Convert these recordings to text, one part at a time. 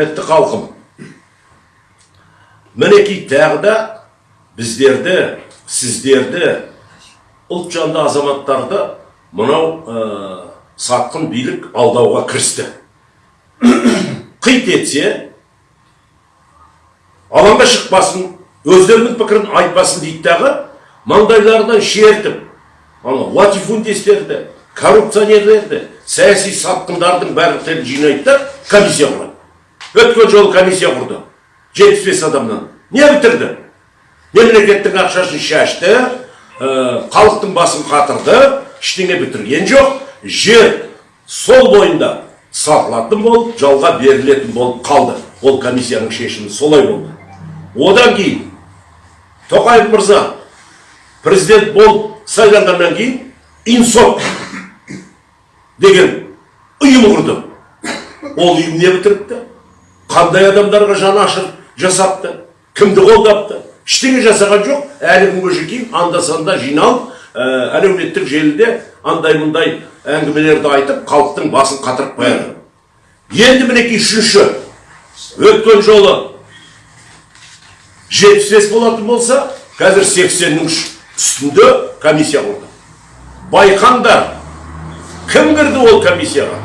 құрметті халқым мінекей тағы да біздерді сіздерді ұлт жанды азаматтарды мынау сатқын билік алдауға кірісті қит етсе алаңға шықпасын өздерінің пікірін айтпасын дейді дағы маңдайларынан шертіп ана латифундистерді коррупционерлерді саяси сатқындардың бәрін жинайды да комиссия құрады өткен жолы комиссия құрды жетпіс бес адамнан не бітірді мемлекеттің ақшасын шашты ә, халықтың басын қатырды ештеңе бітірген жоқ жер сол бойында сатылатын болып жалға берілетін болып қалды. Ол комиссияның шешімі солай болды. Одан кейін тоқаев мырза президент болып сайланғаннан кейін инсоп деген ұйым құрды ол ұйым не бітіріпті? Қандай адамдарға жанашыр жасапты кімді қолдапты ештеңе жасаған жоқ әлі күнге шейін анда санда жиналып әлеуметтік желіде андай мұндай әңгімелерді айтып халықтың басын қатырып қояды енді мінекей үшінші өткен жолы жетпіс бес болатын болса қазір сексеннің үстінде комиссия құрды байқаңдар кім кірді ол комиссияға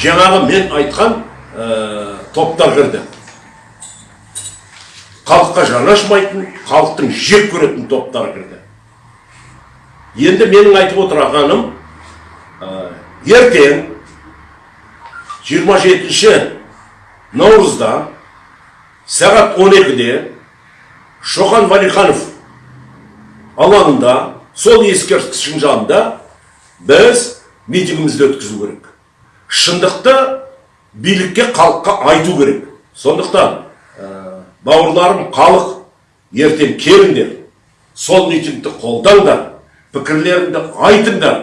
жаңағы мен айтқан топтар кірді. Халыққа жанашмайтын халықтың жек көретін топтар кірді. Енді менің айтып отырғаным ә, ертең 27 наурызда сағат 12-де шоқан валиханов алаңында сол ескерткіштің жанында біз митингімізді өткізу керек. Шындықты билікке халыққа айту керек. Сондықтан бауырларым халық ертең келіңдер. Сол митингті қолдаңдар пікірлеріңді айтыңдар.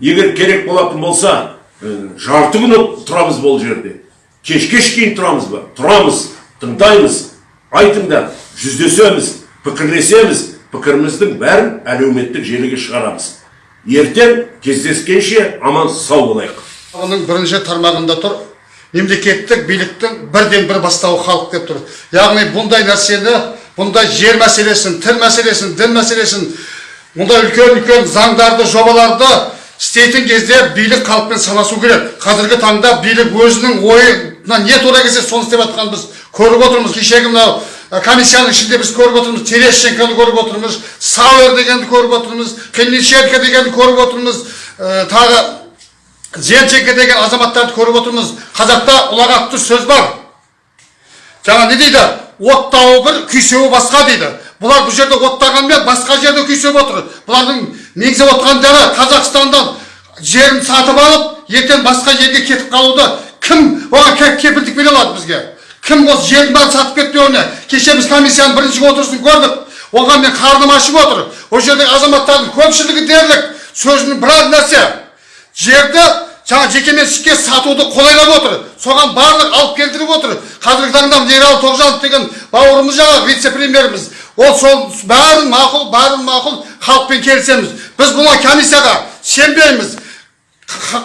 Егер керек болатын болса жарты күн тұрамыз бұл жерде. Кешке шейін тұрамыз ба? Тұрамыз тыңдаймыз айтыңдар жүздесеміз пікірлесеміз пікіріміздің бәрін әлеуметтік желіге шығарамыз. Ертең кездескенше аман сау болайық. Оның бірінші тармағында тұр мемлекеттік биліктің бірден бір бастауы халық деп тұр. Яғни бұндай нәрсені бұндай жер мәселесін тіл мәселесін дін мәселесін мұндай үлкен үлкен заңдарды жобаларды істейтін кезде билік халықпен санасу керек. Қазіргі таңда билік өзінің ойына не тура келсе соны істеп жатқанын біз көріп отырмыз. Кешегі мынау комиссияның ішінде біз көріп отырмыз. Терещенконы көріп отырмыз. Сауэр дегенді көріп отырмыз. Клиниченко дегенді көріп отырмыз. Тағы зенченко деген азаматтарды көріп отырмыз қазақта ұлағатты сөз бар жаңа не дейді оттауы бір күйсеуі басқа дейді бұлар бұл жерде оттағанмен басқа жерде күйсеп отыр бұлардың меңзеп отырғандары қазақстандан жерін сатып алып ертең басқа жерге кетіп қалуды кім оған кепілдік бере алады бізге кім осы жердің бәрін сатып кетті оны кеше біз комиссияның бірінші отырысын көрдік оған мен қарным ашып отыр ол жердегі азаматтардың көпшілігі дерлік сөзінің біраз нәрсе жерді жаңа жекеменшікке сатуды қолайлап отыр. Соған барлық алып келтіріп отыр. Қазіргі таңда ералы тоғжанов деген бауырымыз жаңағы вице премьеріміз ол сол бәрін мақұл бәрін мақұл халықпен келісеміз. Біз бұны комиссияға сенбейміз.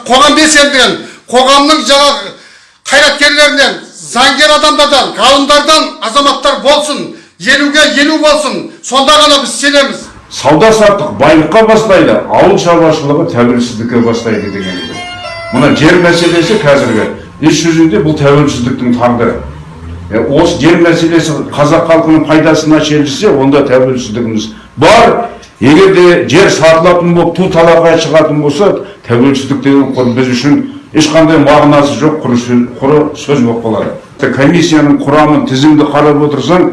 Қоғам белсенділігін қоғамның жаңағы қайраткерлерінен заңгер адамдардан ғалымдардан азаматтар болсын елуге елу болсын сонда ғана біз сенеміз. Сауда саттық байлыққа бастайды ауыл шаруашылығы тәуелсіздікке бастайды деген мына жер мәселесі қазіргі. Іс жүзінде бұл тәуелсіздіктің тағдыры. Осы жер мәселесі қазақ халқының пайдасына шешілсе онда тәуелсіздігіміз бар. Егер де жер сатылатын болып ту талақай шығатын болса тәуелсіздік деген біз үшін ешқандай мағынасы жоқ құры сөз, сөз болып қалады. Комиссияның құрамын тізімді қарап отырсаң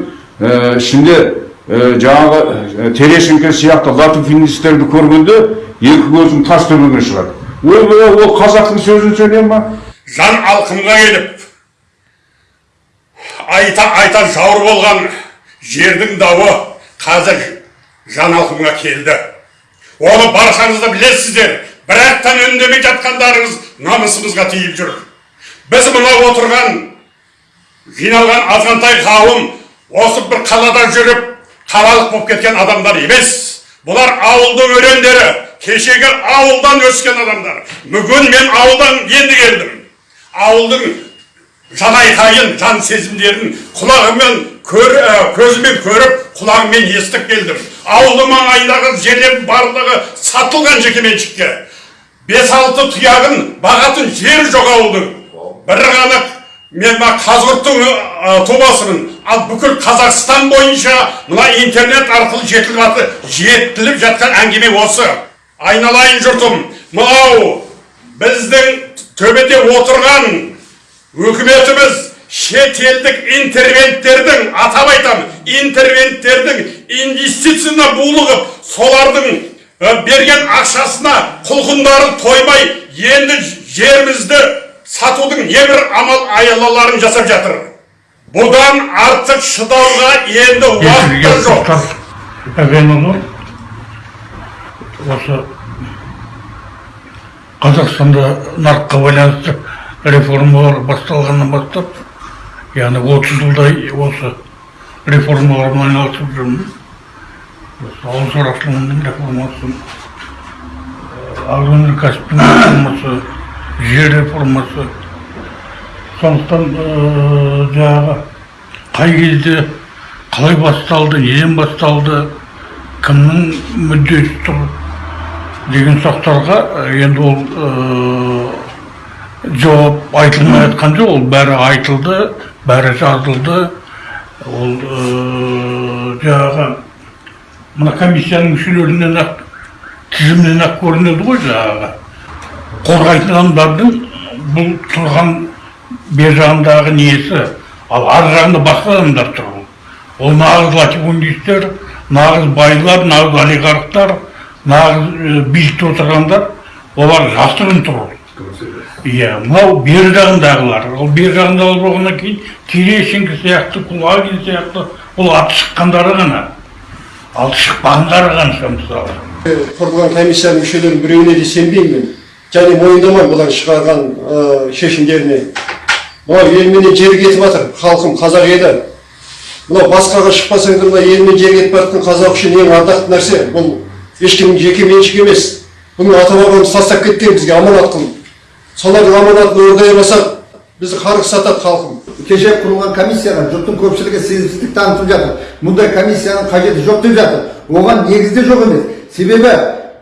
ішінде жаңағы терещенко сияқты латифинистерді көргенде екі көзің тас төбеге шығады ойбай ол қазақтың сөзін сөйлей ма жан алқымға келіп айта айта жауыр болған жердің дауы қазір жан алқымға келді оны баршаңыз да білесіздер бірақтан үндемей жатқандарыңыз намысымызға тиіп жүр біз мына отырған жиналған азғантай қауым осы бір қалада жүріп қалалық болып кеткен адамдар емес бұлар ауылдың өрендері кешегі ауылдан өскен адамдар бүгін мен ауылдан енді келдім ауылдың жанайқайын жан сезімдерін құлағымен көр, ә, көзімен көріп құлағымен естіп келдім ауылы маңайындағы жерлердің барлығы сатылған жекеменшікке бес алты тұяғын бағатын жері жоқ ауылдың бір ғана мен мына қазығұрттың тумасымын ал бүкіл қазақстан бойынша мына интернет арқылы жетіліп жетіліп жатқан әңгіме осы. Айналайын жұртым мынау біздің төбеде отырған үкіметіміз шетелдік интервенттердің атап айтамын интервенттердің инвестициясына булығып солардың ә, берген ақшасына құлқындары тоймай енді жерімізді сатудың небір амал аялаларын жасап жатыр. Бұдан артық шыдауға енді уақыт жоқ. әбенұлы осы қазақстанда нарыққа байланысты реформалар басталғаннан бастап яғни отыз жылдай осы реформалармен айналысып жүрмін. Ауыл шаруашылығының реформасы агроөнеркәсіптің реформасы жер реформасы сондықтан ыыы, жаңағы қай кезде қалай басталды неден басталды кімнің мүддесі тұр деген сұрақтарға ә, енді ол ыыы, жауап айтылмай жатқан жоқ. Ол бәрі айтылды бәрі жазылды. Ол жаңағы мына комиссияның мүшелерінен ақ тізімінен ақ көрінеді ғой жаңағы. Қорғайтын адамдардың бұл тұрған бер жағындағы несі? Ал ар жағында басқа адамдар тұр. Ол нағыз латифундистер нағыз байлар нағыз олигархтар нағыз билікте отырғандар олар жасырын тұр. Иә мынау бер жағындағылар. Ол бер жағындағылар болғаннан кейін терещенко сияқты кулагин сияқты ол аты шыққандары ғана. Ал шықпағандары қанша мысалы. Құрылған комиссияның мүшелерінің біреуіне де сенбеймін мен. Және мойындамаймын бұлар шығарған ә, шешімдеріне. Мынау елменен жер кетіп жатыр халқым қазақ еді. Мынау басқаға шықпасаң да мына елмен жер кетіп бара жатқан қазақ үшін ең ардақты нәрсе. Бұл ешкімнің жеке меншігі емес. Бұны ата бабамыз тастап кеткен бізге аманат қылып. Солардың аманатын орындай алмасақ бізді қарғыс сатады халқым. Кеше құрылған комиссияға жұрттың көпшілігі сенімсіздік танытып жатыр. Мұндай комиссияның қажеті жоқ деп жатыр. Оған негіз де жоқ емес. Себебі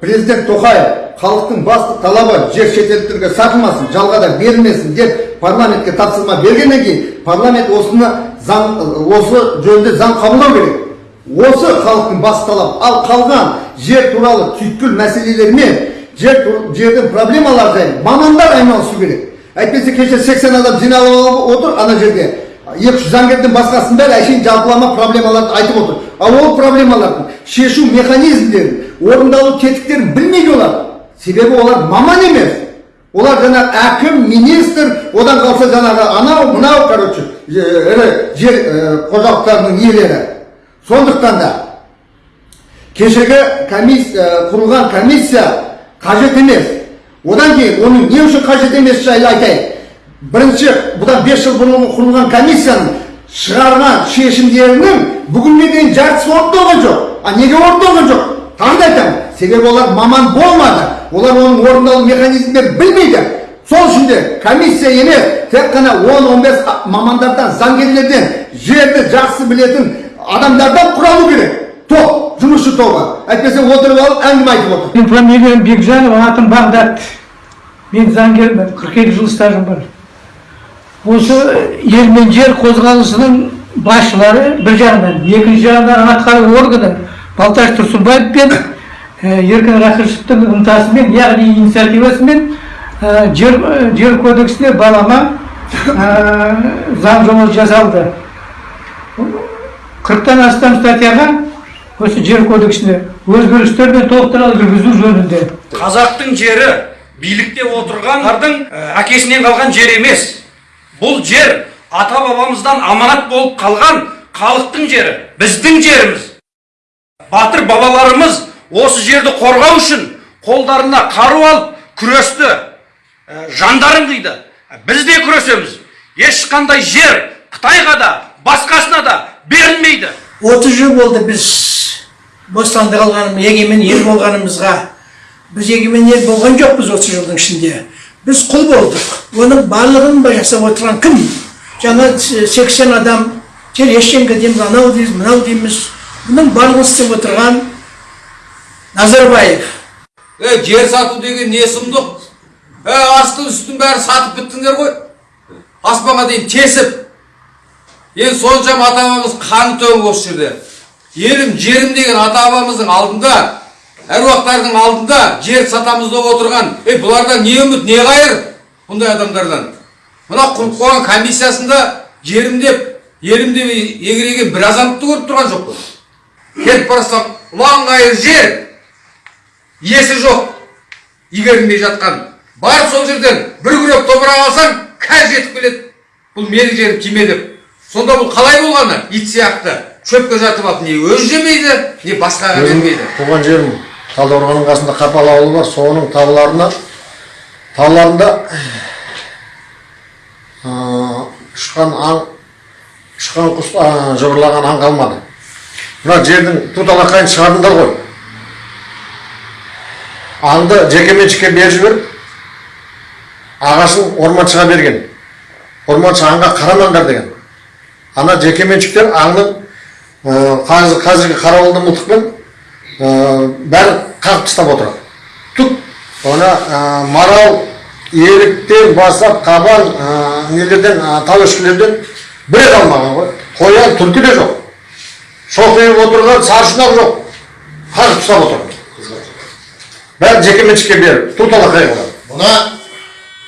президент тоқаев халықтың басты талабы жер шетелдіктерге сатылмасын жалға да берілмесін деп парламентке тапсырма бергеннен кейін парламент осыны заң осы жөнінде заң қабылдау керек. Осы халықтың басты талабы. Ал қалған жер туралы түйткіл мәселелермен жер жердің проблемалары жайында мамандар айналысу керек. Әйтпесе кеше 80 адам жиналып алып отыр ана жерге екі жүз заңгерден басқасының бәрі әшейін жалпылама проблемаларды айтып отыр. Ал ол проблемалардың шешу механизмдерін орындалу тетіктерін білмейді олар. Себебі олар маман емес. Олар жаңағы әкім министр одан қалса жаңағы анау мынау короче ірі жер қожалықтарының иелері. Сондықтан да кешегі комиссия құрылған комиссия қажет емес. Одан кейін оның не үшін қажет емес жайлы айтайын. Бірінші бұдан бес жыл бұрын құрылған комиссияның шығарған шешімдерінің бүгінге дейін жартысы орындалған жоқ. А неге орындалған жоқ? Тағы да айтамын. Себебі олар маман болмады. Олар оның орындалу механизмдерін білмейді. Сол үшін де комиссия емес тек қана 10-15 мамандардан заңгерлерден жерді жақсы білетін адамдардан құралу керек. Топ жұмысшы тобы. Әйтпесе отырып алып әңгіме айтып отыр. Менің фамилиям Бекжанов, атым Бағдат. Мен заңгермін, 42 жыл стажым бар. Осы ел мен жер қозғалысының басшылары бір жағынан, екінші жағынан атқару органы Балташ Тұрсынбаев пен Еркін Рахышевтің ынтасымен, яғни инициативасымен жер, ә, жер кодексіне балама заң жобасы жасалды. 40-тан астам статьяға осы жер кодексіне өзгерістер мен толықтырулар жүргізу жөнінде. Қазақтың жері билікте отырғандардың әкесінен қалған жер емес. Бұл жер ата бабамыздан аманат болып қалған халықтың жері біздің жеріміз. Батыр бабаларымыз осы жерді қорғау үшін қолдарына қару алып күресті ә, жандарын қиды. Біз де күресеміз. Ешқандай жер қытайға да басқасына да берілмейді. отыз жыл болды біз бостандық алғаным егемен ел болғанымызға. Біз егемен ел болған жоқпыз отыз жылдың ішінде. Біз құл болдық. Оның барлығын ба жасап отырған кім? Жаңа сексен адам терещенко дейміз анау дейміз мынау дейміз. Бұның барлығын істеп отырған назарбаев Е, жер сату деген не сұмдық? Е, асты үстін бәрі сатып біттіңдер ғой. Аспанға дейін тесіп. Енді соншама ата бабамыз қаны төгіп осы жерде. Елім, жерім деген ата бабамыздың алдында, әруақтардың алдында жер сатамыз деп отырған. Е, бұлардан не үміт, не қайыр? Бұндай адамдардан. Мына құрып қойған комиссиясында жерім деп, елім деп егіреген бір азаматты көріп тұрған жоқ қой. Келіп барасам, ұлан қайыр жер, иесі жоқ. Игерілмей жатқан. Бар сол жерден бір күрек топырақ алсаң қазір жетіп келеді. Бұл менің жерім тиме деп. Сонда бұл қалай болғаны? Ит сияқты. Шөпке жатып алып не өзі жемейді не басқаға бермейді. туған жерім талдықорғанның қасында қапал ауылы бар. Соның тауларына тауларында ұшқан аң ұшқан құс жыбырлаған аң қалмады. Мына жердің туталақайын шығардыңдар ғой. Аңды жекеменшікке беріп жіберіп ағасын орманшыға берген. Орманшы аңға қарамаңдар деген. Ана жекеменшіктер аңның қазір, қазіргі қарауылды мылтықпен бәрін қағып тастап отыр түк. Ана марал еліктен бастап қабан нелерден ә, тауешкілерден бірі қалмаған ғой. Қоян түлкі де жоқ. Шоқиып отырған саршұнақ жоқ. Қағып тастап отыр бәрін жекеменшікке беріп ту талақай қылған мына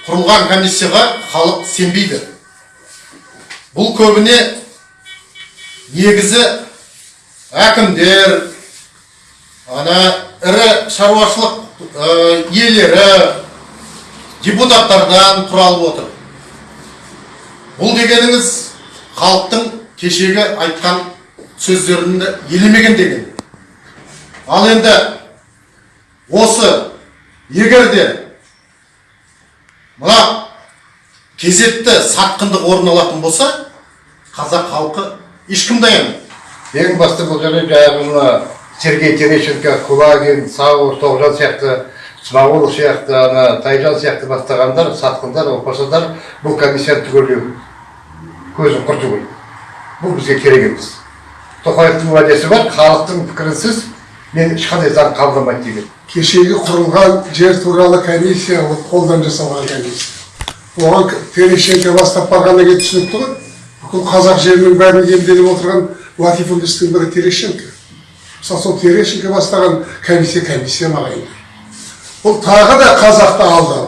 құрылған комиссияға халық сенбейді. Бұл көбіне негізі әкімдер ана ірі шаруашылық иелері депутаттардан құралып отыр. Бұл дегеніңіз халықтың кешегі айтқан сөздерін елемеген деген. Ал енді осы егер де мына кезекті сатқындық орын алатын болса қазақ халқы ешкім даян ең басты бұл жерде жаңағы мына сергей терещенко кулагин сауыр тоғжан сияқты смағұлов сияқты ана тайжан сияқты бастағандар сатқындар опасыздар бұл комиссияны түгелдеу көзін құрту керек. Бұл бізге керек емес. Тоқаевтың уәдесі бар халықтың пікірінсіз мен ешқандай заң қабылдамайды деген. Кешегі құрылған жер туралы комиссия ол қолдан жасалған комиссия. Оған терещенко бастап барғаннан кейін түсінікті ғой. Бүкіл қазақ жерінің бәрін иемденіп отырған латифундистің бірі терещенко. Мысалы сол терещенко бастаған комиссия комиссия ма ағайындар бұл тағы да қазақты алды